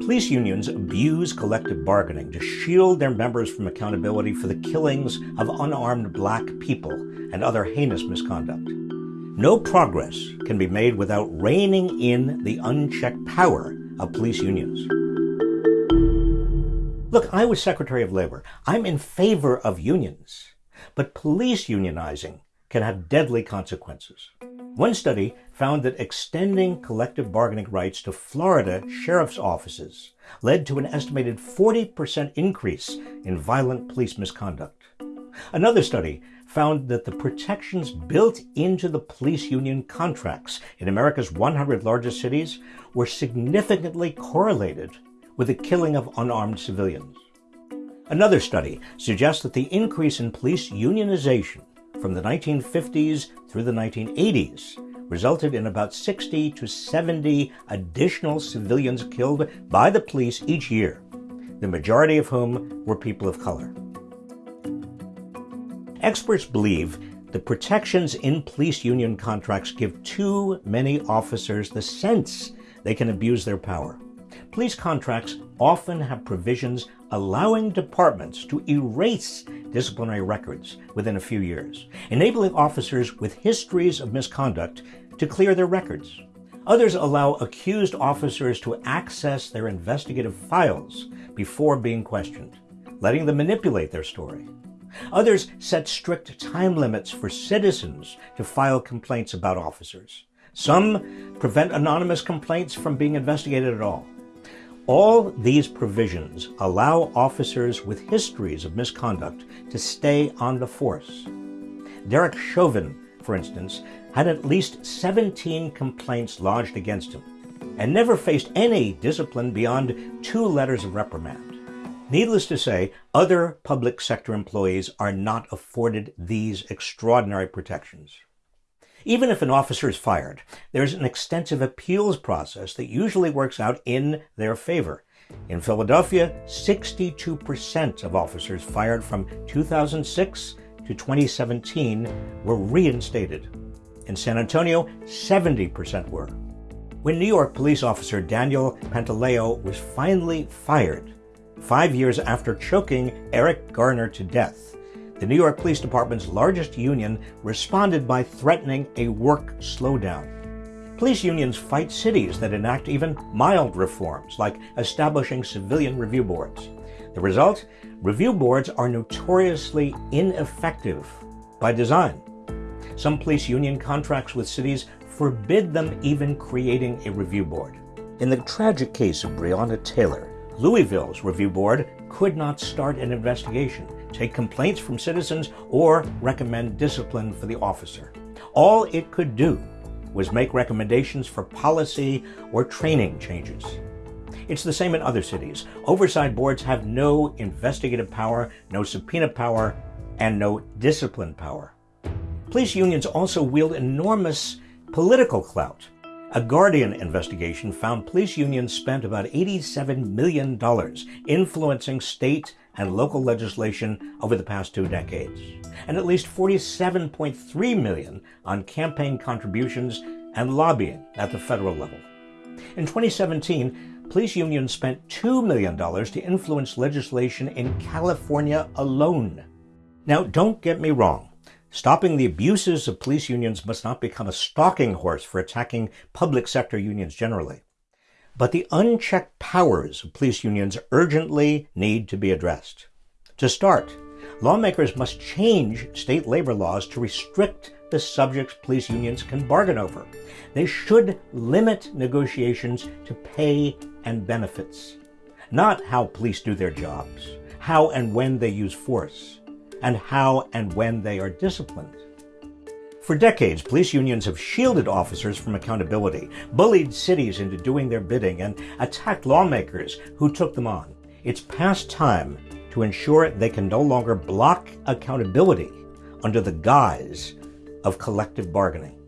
Police unions abuse collective bargaining to shield their members from accountability for the killings of unarmed black people and other heinous misconduct. No progress can be made without reining in the unchecked power of police unions. Look, I was Secretary of Labor. I'm in favor of unions. But police unionizing can have deadly consequences. One study found that extending collective bargaining rights to Florida sheriff's offices led to an estimated 40% increase in violent police misconduct. Another study found that the protections built into the police union contracts in America's 100 largest cities were significantly correlated with the killing of unarmed civilians. Another study suggests that the increase in police unionization from the 1950s through the 1980s resulted in about 60 to 70 additional civilians killed by the police each year, the majority of whom were people of color. Experts believe the protections in police union contracts give too many officers the sense they can abuse their power. Police contracts often have provisions allowing departments to erase disciplinary records within a few years, enabling officers with histories of misconduct to clear their records. Others allow accused officers to access their investigative files before being questioned, letting them manipulate their story. Others set strict time limits for citizens to file complaints about officers. Some prevent anonymous complaints from being investigated at all. All these provisions allow officers with histories of misconduct to stay on the force. Derek Chauvin, for instance, had at least 17 complaints lodged against him and never faced any discipline beyond two letters of reprimand. Needless to say, other public sector employees are not afforded these extraordinary protections. Even if an officer is fired, there's an extensive appeals process that usually works out in their favor. In Philadelphia, 62% of officers fired from 2006 to 2017 were reinstated. In San Antonio, 70% were. When New York police officer Daniel Pantaleo was finally fired, five years after choking Eric Garner to death, the New York Police Department's largest union responded by threatening a work slowdown. Police unions fight cities that enact even mild reforms, like establishing civilian review boards. The result? Review boards are notoriously ineffective by design. Some police union contracts with cities forbid them even creating a review board. In the tragic case of Breonna Taylor, Louisville's review board could not start an investigation take complaints from citizens, or recommend discipline for the officer. All it could do was make recommendations for policy or training changes. It's the same in other cities. Oversight boards have no investigative power, no subpoena power, and no discipline power. Police unions also wield enormous political clout. A Guardian investigation found police unions spent about $87 million influencing state and local legislation over the past two decades, and at least 47.3 million on campaign contributions and lobbying at the federal level. In 2017, police unions spent $2 million to influence legislation in California alone. Now, don't get me wrong. Stopping the abuses of police unions must not become a stalking horse for attacking public sector unions generally. But the unchecked powers of police unions urgently need to be addressed. To start, lawmakers must change state labor laws to restrict the subjects police unions can bargain over. They should limit negotiations to pay and benefits, not how police do their jobs, how and when they use force, and how and when they are disciplined. For decades, police unions have shielded officers from accountability, bullied cities into doing their bidding, and attacked lawmakers who took them on. It's past time to ensure they can no longer block accountability under the guise of collective bargaining.